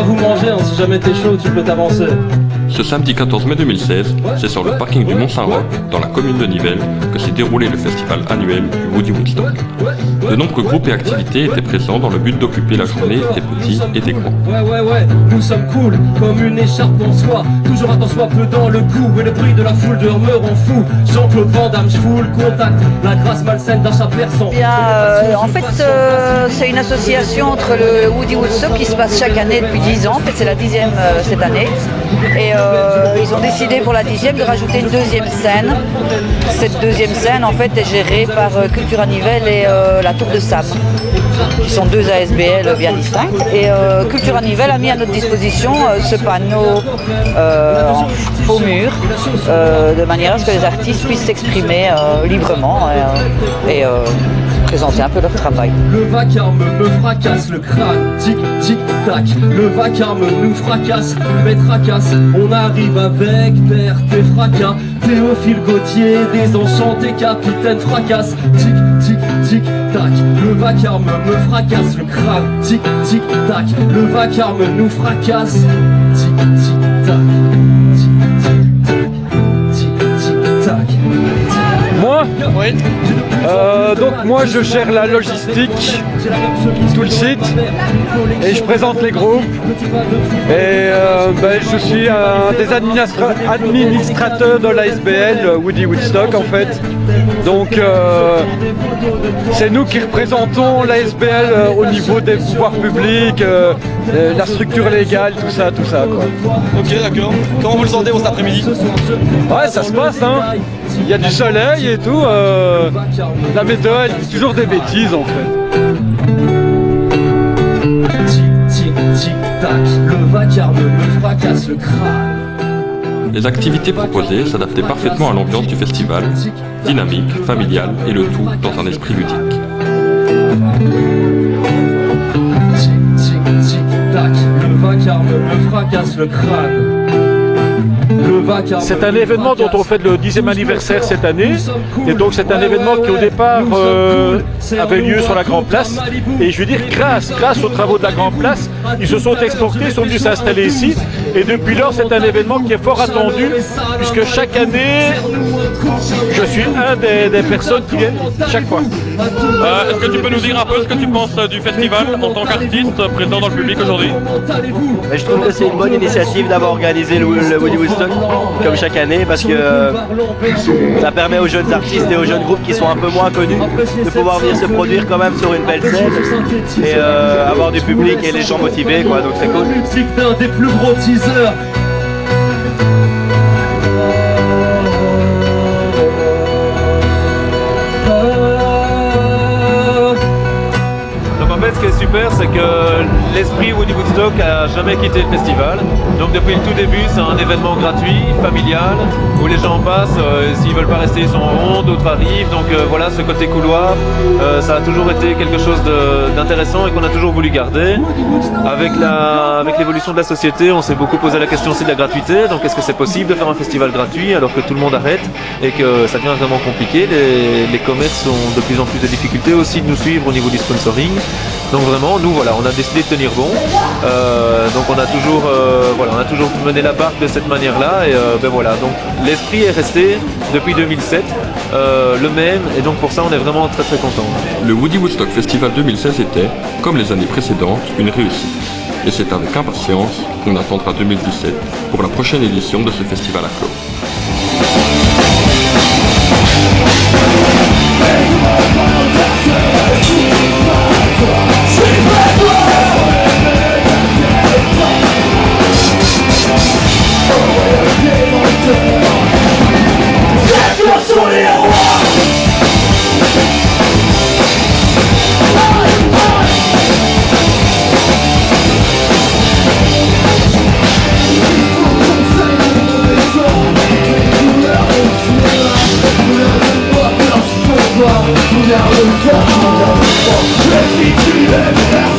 va vous manger, hein, si jamais t'es chaud, tu peux t'avancer. Ce samedi 14 mai 2016, c'est sur le parking du Mont-Saint-Roch, dans la commune de Nivelles, que s'est déroulé le festival annuel du Woody Woodstock. De nombreux groupes et activités étaient présents dans le but d'occuper la journée des petits et des grands. Ouais, ouais, ouais, nous sommes cool, comme une écharpe en soie, toujours à soi peu dans le cou, et le bruit de la foule de me rend fou. Jean-Claude Van Damme, full contact, la grâce malsaine d'un chat a, euh, en fait, euh, c'est une association entre le Woody Woodstock qui se passe chaque année depuis 10 ans, en fait c'est la dixième euh, cette année, et euh, ils ont décidé pour la dixième de rajouter une deuxième scène. Cette deuxième scène en fait est gérée par euh, Cultura Nivelle et euh, la Tour de Sam, qui sont deux ASBL bien distinctes. Et Cultura Nivelle a mis à notre disposition ce panneau en faux mur, de manière à ce que les artistes puissent s'exprimer librement Le vacarme me fracasse le crâne, tic tic tac. Le vacarme nous fracasse, mais tracasse. On arrive avec perte et fracas. Théophile Gauthier, désenchanté capitaine fracasse, tic tic tic tac. Le vacarme me fracasse le crâne, tic tic tac. Le vacarme nous fracasse, tic tic tac. Tic tic tac. Moi Euh, donc moi je gère la logistique, tout le site, et je présente les groupes. Et euh, ben, je suis un des administra- administrateurs de l'ASBL, Woody Woodstock en fait. Donc euh, c'est nous qui représentons l'ASBL au niveau des pouvoirs publics, la structure légale, tout ça, tout ça quoi. Ok, d'accord. Comment vous le sentez cet après-midi? Ouais, ça se passe, hein. Il y a du soleil et tout. euh, la météo, elle dit toujours des bêtises, en fait. Tic tic tic tac. Le vacarme me fracasse le crâne. Les activités proposées s'adaptaient parfaitement à l'ambiance du festival, dynamique, familiale et le tout dans un esprit ludique. Tic tic tic tac. Le vacarme me fracasse le crâne. C'est un me événement dont on fête le 10e anniversaire cette année. Et donc c'est un événement qui au départ euh. Avait lieu sur la Grande Place. Et je veux dire, grâce, grâce aux travaux de la Grande Place, ils se sont exportés, ils sont venus s'installer ici. Et depuis lors, c'est un événement qui est fort attendu, puisque chaque année, je suis un des, des personnes qui viennent chaque fois. Euh, Est-ce que tu peux nous dire un peu ce que tu penses euh, du festival en tant qu'artiste présent dans le public aujourd'hui? Mais je trouve que c'est une bonne initiative d'avoir organisé le, le Woody Woodstock comme chaque année parce que euh, ça permet aux jeunes artistes et aux jeunes groupes qui sont un peu moins connus de pouvoir venir se produire quand même sur une belle scène et euh, avoir du public et les gens motivés quoi donc c'est cool. Musique d'un des plus gros teasers. Que l'esprit Woody Woodstock a jamais quitté le festival. Donc depuis le tout début, c'est un événement gratuit, familial, où les gens passent. euh, S'ils veulent pas rester, ils sont en rond, d'autres arrivent. Donc euh, voilà, ce côté couloir, euh, ça a toujours été quelque chose d'intéressant et qu'on a toujours voulu garder. Avec la, avec l'évolution de la société, on s'est beaucoup posé la question aussi de la gratuité. Donc est-ce que c'est possible de faire un festival gratuit alors que tout le monde arrête et que ça devient vraiment compliqué? Les, les commerces ont de plus en plus de difficultés aussi de nous suivre au niveau du sponsoring. Donc vraiment, nous voilà, on a décidé de tenir bon. Euh, donc on a toujours, euh, voilà, on a toujours mené la barque de cette manière-là et euh, ben voilà. Donc l'esprit est resté depuis 2007 euh, le même et donc pour ça on est vraiment très très content. Le Woody Woodstock Festival 2016 était, comme les années précédentes, une réussite. Et c'est avec impatience qu'on attendra 2017 pour la prochaine édition de ce festival à clos. Come and come, come come, come,